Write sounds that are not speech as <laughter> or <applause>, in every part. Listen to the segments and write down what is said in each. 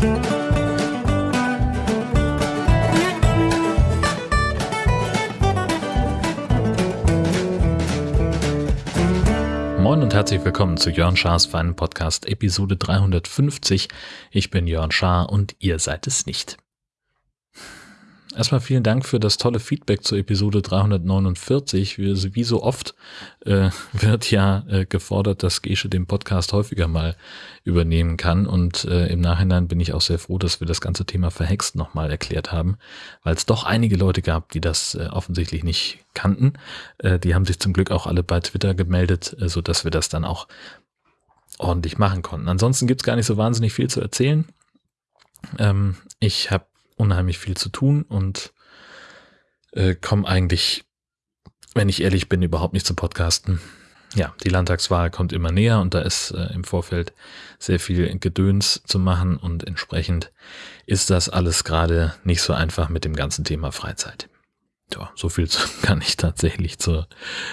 Moin und herzlich willkommen zu Jörn Schars Feinen Podcast Episode 350. Ich bin Jörn Schaar und ihr seid es nicht. Erstmal vielen Dank für das tolle Feedback zur Episode 349. Wie, so oft äh, <laughs> wird ja äh, gefordert, dass Gesche den Podcast häufiger mal übernehmen kann. Und äh, im Nachhinein bin ich auch sehr froh, dass wir das ganze Thema Verhext nochmal erklärt haben, weil es doch einige Leute gab, die das äh, offensichtlich nicht kannten. Äh, die haben sich zum Glück auch alle bei Twitter gemeldet, äh, so dass wir das dann auch ordentlich machen konnten. Ansonsten gibt's gar nicht so wahnsinnig viel zu erzählen. Ähm, ich habe unheimlich viel zu tun und äh, komme eigentlich, wenn ich ehrlich bin, überhaupt nicht zum Podcasten. Ja, die Landtagswahl kommt immer näher und da ist äh, im Vorfeld sehr viel Gedöns zu machen und entsprechend ist das alles gerade nicht so einfach mit dem ganzen Thema Freizeit. Ja, so viel <laughs> kann ich tatsächlich zur,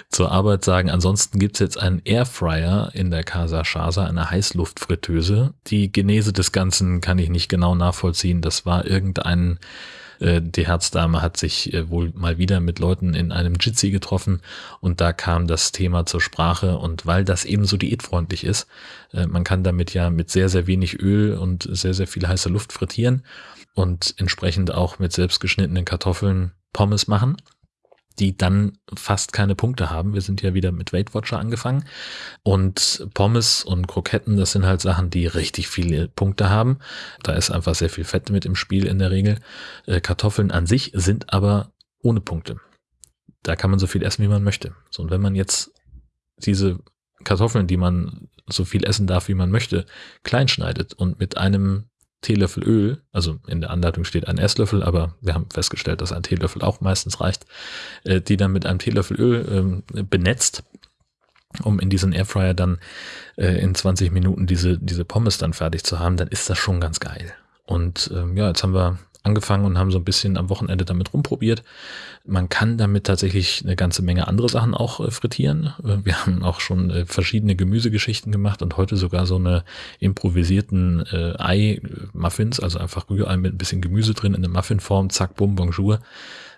zur Arbeit sagen. Ansonsten gibt's jetzt einen Airfryer in der Casa Chasa, eine Heißluftfritteuse. Die Genese des Ganzen kann ich nicht genau nachvollziehen. Das war irgendein, die Herzdame hat sich äh, wohl mal wieder mit Leuten in einem Jitsi getroffen und da kam das Thema zur Sprache. Und weil das eben so diätfreundlich ist, äh, man kann damit ja mit sehr, sehr wenig Öl und sehr, sehr viel heißer Luft frittieren und entsprechend auch mit selbstgeschnittenen Kartoffeln Pommes machen, die dann fast keine Punkte haben. Wir sind ja wieder mit Weight Watcher angefangen und Pommes und Kroketten, das sind halt Sachen, die richtig viele Punkte haben. Da ist einfach sehr viel Fett mit im Spiel in der Regel. Äh, Kartoffeln an sich sind aber ohne Punkte. Da kann man so viel essen, wie man möchte. So, und wenn man jetzt diese Kartoffeln, die man so viel essen darf, wie man möchte, klein schneidet und mit einem Teelöffel Öl, also in der Anleitung steht ein Esslöffel, aber wir haben festgestellt, dass ein Teelöffel auch meistens reicht, äh, die dann mit einem Teelöffel Öl ähm, benetzt, um in diesen Airfryer dann äh, in 20 Minuten diese, diese Pommes dann fertig zu haben, dann ist das schon ganz geil. Und ähm, ja, jetzt haben wir angefangen und haben so ein bisschen am Wochenende damit rumprobiert. Man kann damit tatsächlich eine ganze Menge andere Sachen auch äh, frittieren. Äh, wir haben auch schon äh, verschiedene Gemüsegeschichten gemacht und heute sogar so eine improvisierten Ei-Muffins, also einfach Rührei mit ein bisschen Gemüse drin in der Muffinform, zack, bum, bonjour.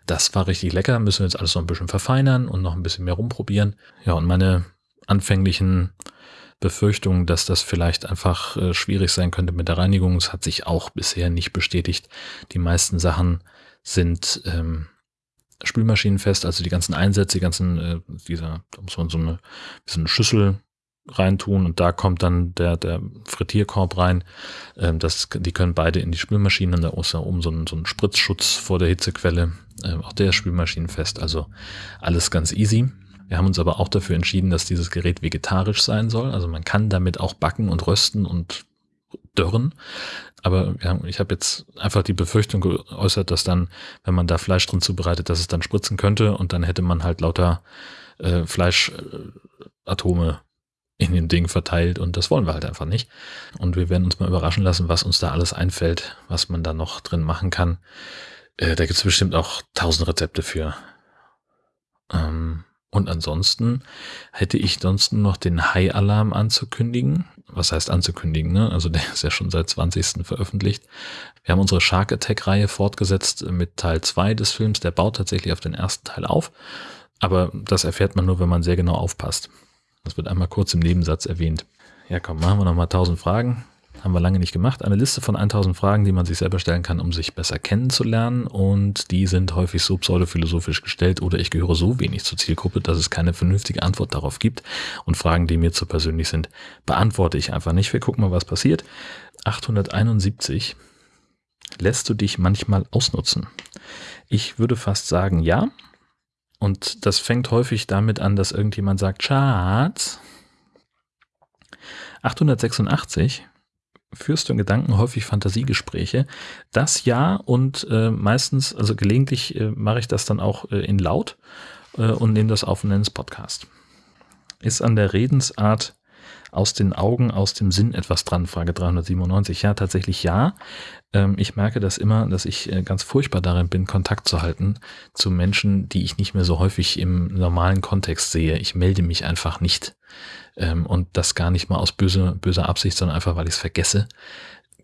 Das war richtig lecker, müssen wir jetzt alles noch ein bisschen verfeinern und noch ein bisschen mehr rumprobieren. Ja, und meine anfänglichen Befürchtung, dass das vielleicht einfach äh, schwierig sein könnte mit der Reinigung. Es hat sich auch bisher nicht bestätigt. Die meisten Sachen sind ähm, spülmaschinenfest, also die ganzen Einsätze, die ganzen, äh, dieser, da muss man so eine, so eine Schüssel reintun und da kommt dann der, der Frittierkorb rein. Ähm, das, die können beide in die Spülmaschine und da ist da oben so ein, so ein Spritzschutz vor der Hitzequelle. Ähm, auch der ist spülmaschinenfest, also alles ganz easy. Wir haben uns aber auch dafür entschieden, dass dieses Gerät vegetarisch sein soll. Also man kann damit auch backen und rösten und dörren. Aber ja, ich habe jetzt einfach die Befürchtung geäußert, dass dann, wenn man da Fleisch drin zubereitet, dass es dann spritzen könnte und dann hätte man halt lauter äh, Fleischatome in dem Ding verteilt und das wollen wir halt einfach nicht. Und wir werden uns mal überraschen lassen, was uns da alles einfällt, was man da noch drin machen kann. Äh, da gibt es bestimmt auch tausend Rezepte für. Ähm, und ansonsten hätte ich sonst noch den High-Alarm anzukündigen. Was heißt anzukündigen? Ne? Also der <laughs> ist ja schon seit 20. veröffentlicht. Wir haben unsere Shark Attack-Reihe fortgesetzt mit Teil 2 des Films. Der baut tatsächlich auf den ersten Teil auf. Aber das erfährt man nur, wenn man sehr genau aufpasst. Das wird einmal kurz im Nebensatz erwähnt. Ja, komm, machen wir nochmal 1000 Fragen. Haben wir lange nicht gemacht. Eine Liste von 1000 Fragen, die man sich selber stellen kann, um sich besser kennenzulernen. Und die sind häufig so pseudophilosophisch gestellt oder ich gehöre so wenig zur Zielgruppe, dass es keine vernünftige Antwort darauf gibt. Und Fragen, die mir zu persönlich sind, beantworte ich einfach nicht. Wir gucken mal, was passiert. 871. Lässt du dich manchmal ausnutzen? Ich würde fast sagen, ja. Und das fängt häufig damit an, dass irgendjemand sagt, Schatz. 886 führst du in Gedanken häufig Fantasiegespräche. Das ja und äh, meistens, also gelegentlich äh, mache ich das dann auch äh, in laut äh, und nehme das auf und nenne es Podcast. Ist an der Redensart aus den Augen, aus dem Sinn etwas dran? Frage 397. Ja, tatsächlich ja. Ähm, ich merke das immer, dass ich äh, ganz furchtbar darin bin, Kontakt zu halten zu Menschen, die ich nicht mehr so häufig im normalen Kontext sehe. Ich melde mich einfach nicht ähm, und das gar nicht mal aus böse, böser Absicht, sondern einfach, weil ich es vergesse.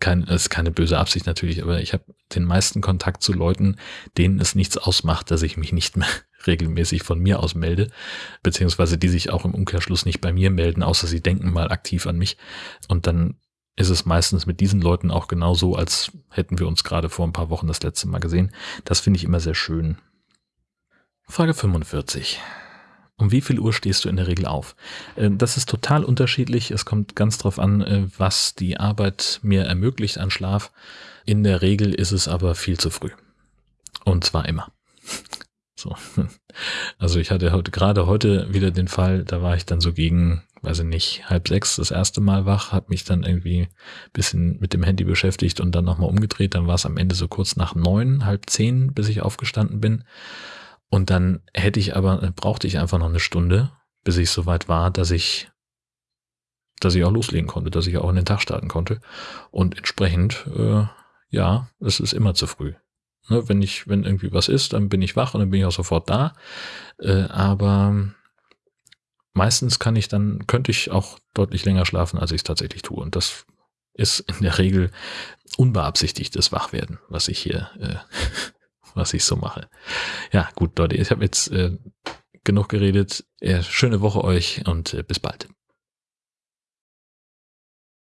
kein, ist keine böse Absicht natürlich, aber ich habe den meisten Kontakt zu Leuten, denen es nichts ausmacht, dass ich mich nicht mehr regelmäßig von mir aus melde, beziehungsweise die sich auch im Umkehrschluss nicht bei mir melden, außer sie denken mal aktiv an mich. Und dann ist es meistens mit diesen Leuten auch genauso, als hätten wir uns gerade vor ein paar Wochen das letzte Mal gesehen. Das finde ich immer sehr schön. Frage 45. Um wie viel Uhr stehst du in der Regel auf? Äh, das ist total unterschiedlich. Es kommt ganz drauf an, äh, was die Arbeit mir ermöglicht an Schlaf. In der Regel ist es aber viel zu früh. Und zwar immer. So. <laughs> Also ich hatte heute gerade heute wieder den Fall, da war ich dann so gegen, weiß ich nicht, halb sechs das erste Mal wach, habe mich dann irgendwie bisschen mit dem Handy beschäftigt und dann nochmal umgedreht. Dann war es am Ende so kurz nach neun, halb zehn, bis ich aufgestanden bin. Und dann hätte ich aber, brauchte ich einfach noch eine Stunde, bis ich soweit war, dass ich, dass ich auch loslegen konnte, dass ich auch in den Tag starten konnte. Und entsprechend, äh, ja, es ist immer zu früh. Ne, wenn ich, wenn irgendwie was ist, dann bin ich wach und dann bin ich auch sofort da. Äh, aber meistens kann ich dann, könnte ich auch deutlich länger schlafen, als ich es tatsächlich tue. Und das ist in der Regel unbeabsichtigtes Wachwerden, was ich hier äh, <laughs> was ich so mache. Ja, gut, Leute, ich habe jetzt äh, genug geredet. Äh, schöne Woche euch und äh, bis bald.